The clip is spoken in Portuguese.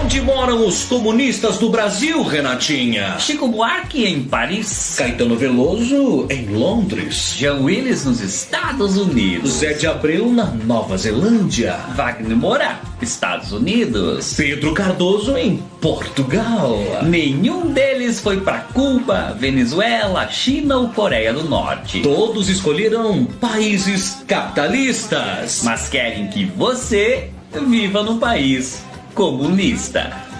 Onde moram os comunistas do Brasil, Renatinha? Chico Buarque em Paris. Caetano Veloso em Londres. Jean Willis nos Estados Unidos. Zé de Abreu na Nova Zelândia. Wagner Moura, Estados Unidos. Pedro Cardoso em Portugal. Nenhum deles foi para Cuba, Venezuela, China ou Coreia do Norte. Todos escolheram países capitalistas. Mas querem que você viva num país comunista.